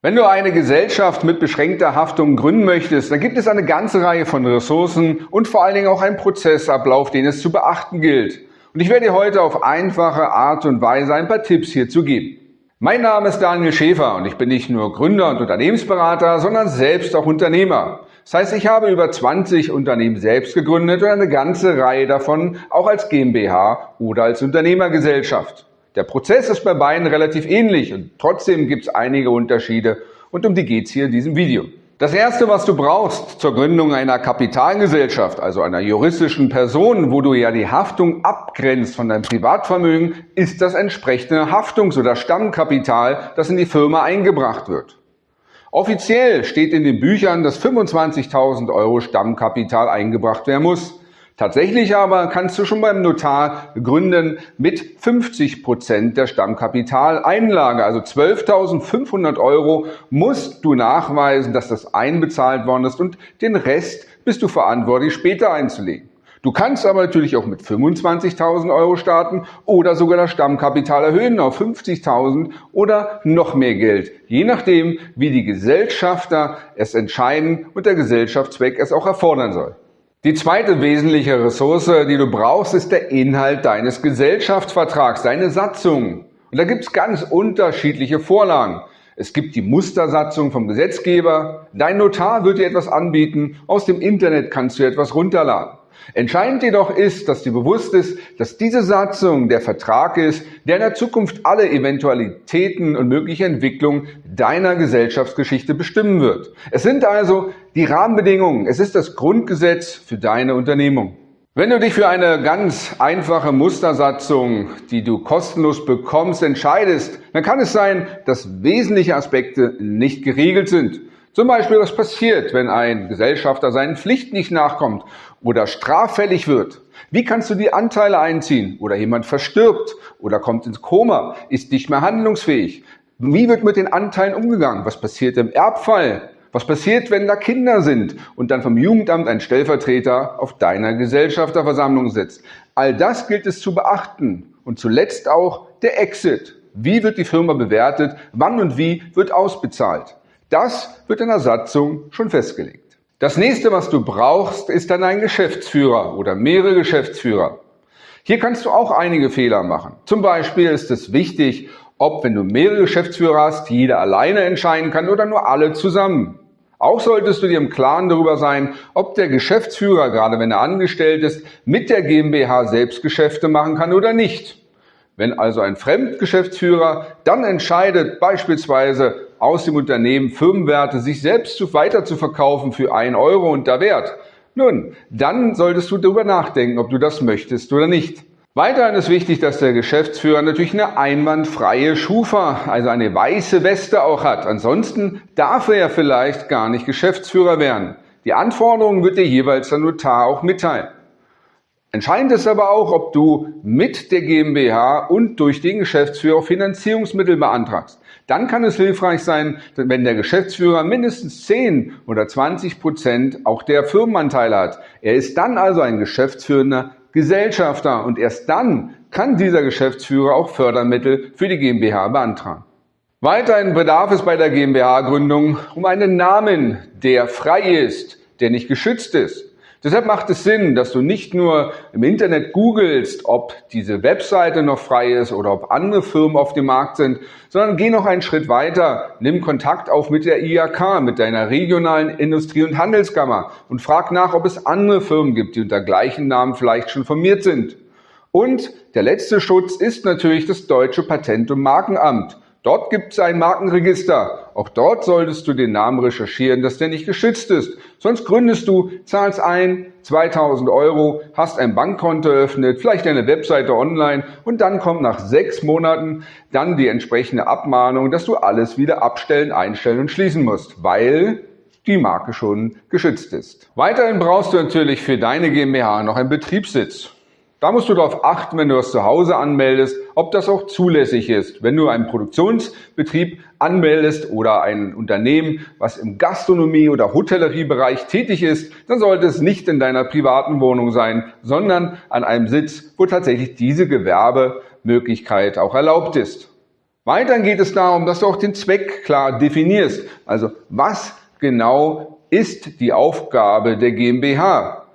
Wenn du eine Gesellschaft mit beschränkter Haftung gründen möchtest, dann gibt es eine ganze Reihe von Ressourcen und vor allen Dingen auch einen Prozessablauf, den es zu beachten gilt. Und ich werde dir heute auf einfache Art und Weise ein paar Tipps hierzu geben. Mein Name ist Daniel Schäfer und ich bin nicht nur Gründer und Unternehmensberater, sondern selbst auch Unternehmer. Das heißt, ich habe über 20 Unternehmen selbst gegründet und eine ganze Reihe davon auch als GmbH oder als Unternehmergesellschaft. Der Prozess ist bei beiden relativ ähnlich und trotzdem gibt es einige Unterschiede und um die geht es hier in diesem Video. Das erste, was du brauchst zur Gründung einer Kapitalgesellschaft, also einer juristischen Person, wo du ja die Haftung abgrenzt von deinem Privatvermögen, ist das entsprechende Haftungs- oder Stammkapital, das in die Firma eingebracht wird. Offiziell steht in den Büchern, dass 25.000 Euro Stammkapital eingebracht werden muss. Tatsächlich aber kannst du schon beim Notar gründen mit 50 Prozent der Stammkapitaleinlage, also 12.500 Euro musst du nachweisen, dass das einbezahlt worden ist und den Rest bist du verantwortlich später einzulegen. Du kannst aber natürlich auch mit 25.000 Euro starten oder sogar das Stammkapital erhöhen auf 50.000 oder noch mehr Geld, je nachdem, wie die Gesellschafter es entscheiden und der Gesellschaftszweck es auch erfordern soll. Die zweite wesentliche Ressource, die du brauchst, ist der Inhalt deines Gesellschaftsvertrags, deine Satzung. Und da gibt es ganz unterschiedliche Vorlagen. Es gibt die Mustersatzung vom Gesetzgeber, dein Notar wird dir etwas anbieten, aus dem Internet kannst du etwas runterladen. Entscheidend jedoch ist, dass dir bewusst ist, dass diese Satzung der Vertrag ist, der in der Zukunft alle Eventualitäten und mögliche Entwicklungen deiner Gesellschaftsgeschichte bestimmen wird. Es sind also die Rahmenbedingungen, es ist das Grundgesetz für deine Unternehmung. Wenn du dich für eine ganz einfache Mustersatzung, die du kostenlos bekommst, entscheidest, dann kann es sein, dass wesentliche Aspekte nicht geregelt sind. Zum Beispiel, was passiert, wenn ein Gesellschafter seinen Pflichten nicht nachkommt oder straffällig wird? Wie kannst du die Anteile einziehen? Oder jemand verstirbt oder kommt ins Koma, ist nicht mehr handlungsfähig? Wie wird mit den Anteilen umgegangen? Was passiert im Erbfall? Was passiert, wenn da Kinder sind und dann vom Jugendamt ein Stellvertreter auf deiner Gesellschafterversammlung sitzt? All das gilt es zu beachten. Und zuletzt auch der Exit. Wie wird die Firma bewertet? Wann und wie wird ausbezahlt? Das wird in der Satzung schon festgelegt. Das nächste, was du brauchst, ist dann ein Geschäftsführer oder mehrere Geschäftsführer. Hier kannst du auch einige Fehler machen. Zum Beispiel ist es wichtig, ob wenn du mehrere Geschäftsführer hast, jeder alleine entscheiden kann oder nur alle zusammen. Auch solltest du dir im Klaren darüber sein, ob der Geschäftsführer, gerade wenn er angestellt ist, mit der GmbH selbst Geschäfte machen kann oder nicht. Wenn also ein Fremdgeschäftsführer dann entscheidet, beispielsweise aus dem Unternehmen Firmenwerte sich selbst weiter zu verkaufen für ein Euro und der Wert, nun, dann solltest du darüber nachdenken, ob du das möchtest oder nicht. Weiterhin ist wichtig, dass der Geschäftsführer natürlich eine einwandfreie Schufa, also eine weiße Weste auch hat. Ansonsten darf er ja vielleicht gar nicht Geschäftsführer werden. Die Anforderungen wird dir jeweils der Notar auch mitteilen. Entscheidend ist aber auch, ob du mit der GmbH und durch den Geschäftsführer Finanzierungsmittel beantragst. Dann kann es hilfreich sein, wenn der Geschäftsführer mindestens 10 oder 20 Prozent auch der Firmenanteile hat. Er ist dann also ein geschäftsführender Gesellschafter und erst dann kann dieser Geschäftsführer auch Fördermittel für die GmbH beantragen. Weiterhin bedarf es bei der GmbH-Gründung um einen Namen, der frei ist, der nicht geschützt ist. Deshalb macht es Sinn, dass du nicht nur im Internet googelst, ob diese Webseite noch frei ist oder ob andere Firmen auf dem Markt sind, sondern geh noch einen Schritt weiter, nimm Kontakt auf mit der IAK, mit deiner regionalen Industrie- und Handelskammer und frag nach, ob es andere Firmen gibt, die unter gleichen Namen vielleicht schon formiert sind. Und der letzte Schutz ist natürlich das deutsche Patent- und Markenamt. Dort gibt es ein Markenregister. Auch dort solltest du den Namen recherchieren, dass der nicht geschützt ist. Sonst gründest du, zahlst ein, 2000 Euro, hast ein Bankkonto eröffnet, vielleicht eine Webseite online und dann kommt nach sechs Monaten dann die entsprechende Abmahnung, dass du alles wieder abstellen, einstellen und schließen musst, weil die Marke schon geschützt ist. Weiterhin brauchst du natürlich für deine GmbH noch einen Betriebssitz. Da musst du darauf achten, wenn du das zu Hause anmeldest, ob das auch zulässig ist. Wenn du einen Produktionsbetrieb anmeldest oder ein Unternehmen, was im Gastronomie- oder Hotelleriebereich tätig ist, dann sollte es nicht in deiner privaten Wohnung sein, sondern an einem Sitz, wo tatsächlich diese Gewerbemöglichkeit auch erlaubt ist. Weiterhin geht es darum, dass du auch den Zweck klar definierst. Also was genau ist die Aufgabe der GmbH?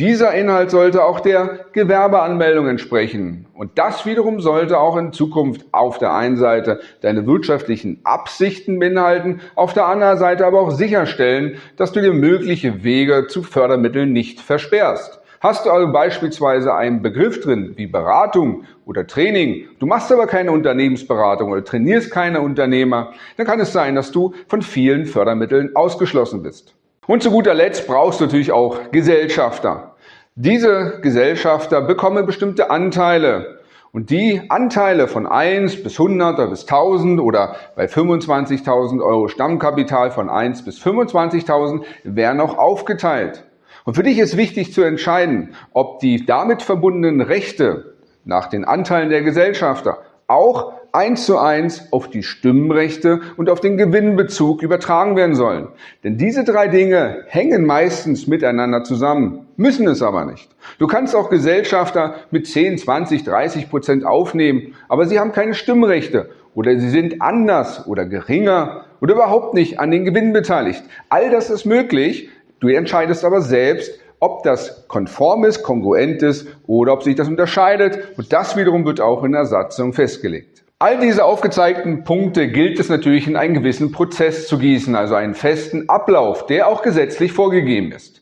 Dieser Inhalt sollte auch der Gewerbeanmeldung entsprechen. Und das wiederum sollte auch in Zukunft auf der einen Seite deine wirtschaftlichen Absichten beinhalten, auf der anderen Seite aber auch sicherstellen, dass du dir mögliche Wege zu Fördermitteln nicht versperrst. Hast du also beispielsweise einen Begriff drin wie Beratung oder Training, du machst aber keine Unternehmensberatung oder trainierst keine Unternehmer, dann kann es sein, dass du von vielen Fördermitteln ausgeschlossen bist. Und zu guter Letzt brauchst du natürlich auch Gesellschafter. Diese Gesellschafter bekommen bestimmte Anteile. Und die Anteile von 1 bis 100 oder bis 1000 oder bei 25.000 Euro Stammkapital von 1 bis 25.000 werden auch aufgeteilt. Und für dich ist wichtig zu entscheiden, ob die damit verbundenen Rechte nach den Anteilen der Gesellschafter auch eins zu eins auf die Stimmrechte und auf den Gewinnbezug übertragen werden sollen. Denn diese drei Dinge hängen meistens miteinander zusammen, müssen es aber nicht. Du kannst auch Gesellschafter mit 10, 20, 30 Prozent aufnehmen, aber sie haben keine Stimmrechte oder sie sind anders oder geringer oder überhaupt nicht an den Gewinn beteiligt. All das ist möglich. Du entscheidest aber selbst, ob das konform ist, kongruent ist oder ob sich das unterscheidet. Und das wiederum wird auch in der Satzung festgelegt. All diese aufgezeigten Punkte gilt es natürlich in einen gewissen Prozess zu gießen, also einen festen Ablauf, der auch gesetzlich vorgegeben ist.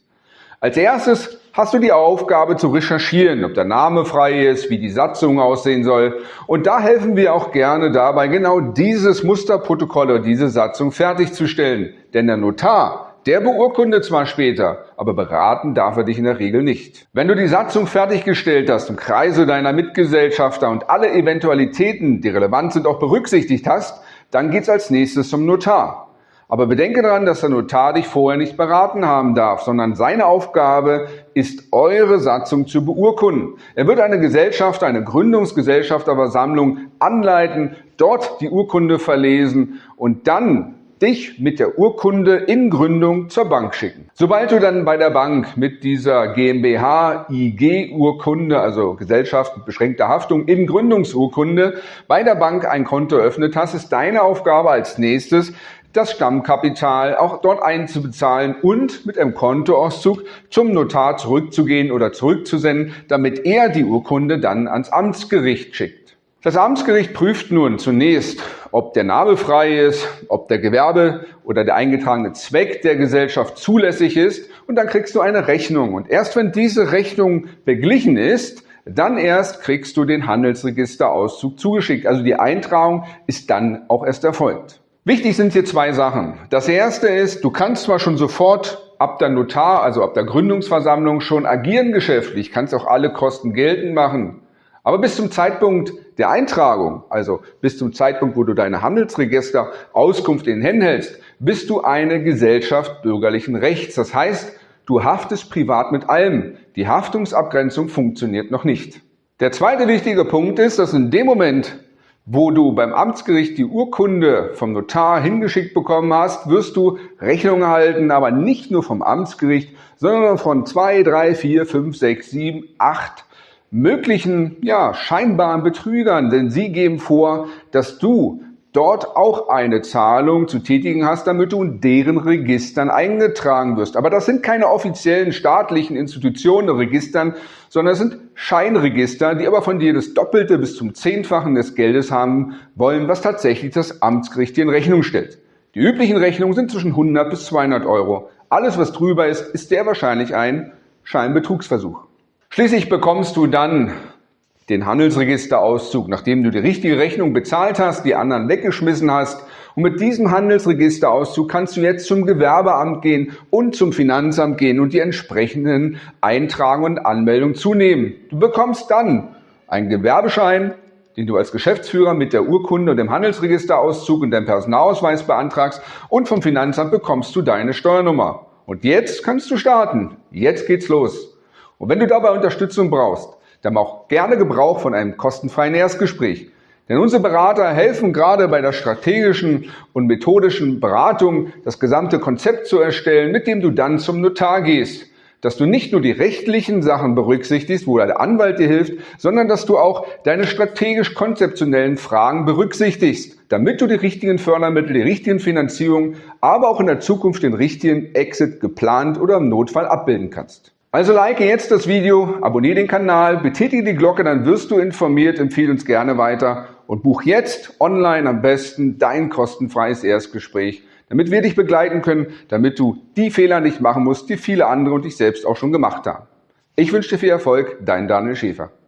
Als erstes hast du die Aufgabe zu recherchieren, ob der Name frei ist, wie die Satzung aussehen soll. Und da helfen wir auch gerne dabei, genau dieses Musterprotokoll oder diese Satzung fertigzustellen. Denn der Notar der beurkundet zwar später, aber beraten darf er dich in der Regel nicht. Wenn du die Satzung fertiggestellt hast im Kreise deiner Mitgesellschafter und alle Eventualitäten, die relevant sind, auch berücksichtigt hast, dann geht's als nächstes zum Notar. Aber bedenke daran, dass der Notar dich vorher nicht beraten haben darf, sondern seine Aufgabe ist, eure Satzung zu beurkunden. Er wird eine Gesellschaft, eine Gründungsgesellschafterversammlung anleiten, dort die Urkunde verlesen und dann dich mit der Urkunde in Gründung zur Bank schicken. Sobald du dann bei der Bank mit dieser GmbH IG Urkunde, also Gesellschaft mit beschränkter Haftung in Gründungsurkunde, bei der Bank ein Konto eröffnet hast, ist deine Aufgabe als nächstes, das Stammkapital auch dort einzubezahlen und mit einem Kontoauszug zum Notar zurückzugehen oder zurückzusenden, damit er die Urkunde dann ans Amtsgericht schickt. Das Amtsgericht prüft nun zunächst, ob der Name frei ist, ob der Gewerbe oder der eingetragene Zweck der Gesellschaft zulässig ist und dann kriegst du eine Rechnung. Und erst wenn diese Rechnung beglichen ist, dann erst kriegst du den Handelsregisterauszug zugeschickt. Also die Eintragung ist dann auch erst erfolgt. Wichtig sind hier zwei Sachen. Das erste ist, du kannst zwar schon sofort ab der Notar, also ab der Gründungsversammlung schon agieren geschäftlich, kannst auch alle Kosten geltend machen. Aber bis zum Zeitpunkt der Eintragung, also bis zum Zeitpunkt, wo du deine Handelsregister Auskunft in den Händen hältst, bist du eine Gesellschaft bürgerlichen Rechts. Das heißt, du haftest privat mit allem. Die Haftungsabgrenzung funktioniert noch nicht. Der zweite wichtige Punkt ist, dass in dem Moment, wo du beim Amtsgericht die Urkunde vom Notar hingeschickt bekommen hast, wirst du Rechnung erhalten, aber nicht nur vom Amtsgericht, sondern von zwei, drei, vier, fünf, sechs, sieben, acht möglichen ja, scheinbaren Betrügern, denn sie geben vor, dass du dort auch eine Zahlung zu tätigen hast, damit du in deren Registern eingetragen wirst. Aber das sind keine offiziellen staatlichen Institutionen, Registern, sondern es sind Scheinregister, die aber von dir das Doppelte bis zum Zehnfachen des Geldes haben wollen, was tatsächlich das Amtsgericht dir in Rechnung stellt. Die üblichen Rechnungen sind zwischen 100 bis 200 Euro. Alles, was drüber ist, ist sehr wahrscheinlich ein Scheinbetrugsversuch. Schließlich bekommst du dann den Handelsregisterauszug, nachdem du die richtige Rechnung bezahlt hast, die anderen weggeschmissen hast. Und mit diesem Handelsregisterauszug kannst du jetzt zum Gewerbeamt gehen und zum Finanzamt gehen und die entsprechenden Eintragungen und Anmeldungen zunehmen. Du bekommst dann einen Gewerbeschein, den du als Geschäftsführer mit der Urkunde und dem Handelsregisterauszug und deinem Personalausweis beantragst und vom Finanzamt bekommst du deine Steuernummer. Und jetzt kannst du starten. Jetzt geht's los. Und wenn du dabei Unterstützung brauchst, dann mach gerne Gebrauch von einem kostenfreien Erstgespräch. Denn unsere Berater helfen gerade bei der strategischen und methodischen Beratung, das gesamte Konzept zu erstellen, mit dem du dann zum Notar gehst. dass du nicht nur die rechtlichen Sachen berücksichtigst, wo der Anwalt dir hilft, sondern dass du auch deine strategisch-konzeptionellen Fragen berücksichtigst, damit du die richtigen Fördermittel, die richtigen Finanzierungen, aber auch in der Zukunft den richtigen Exit geplant oder im Notfall abbilden kannst. Also like jetzt das Video, abonniere den Kanal, betätige die Glocke, dann wirst du informiert, empfehle uns gerne weiter und buch jetzt online am besten dein kostenfreies Erstgespräch, damit wir dich begleiten können, damit du die Fehler nicht machen musst, die viele andere und dich selbst auch schon gemacht haben. Ich wünsche dir viel Erfolg, dein Daniel Schäfer.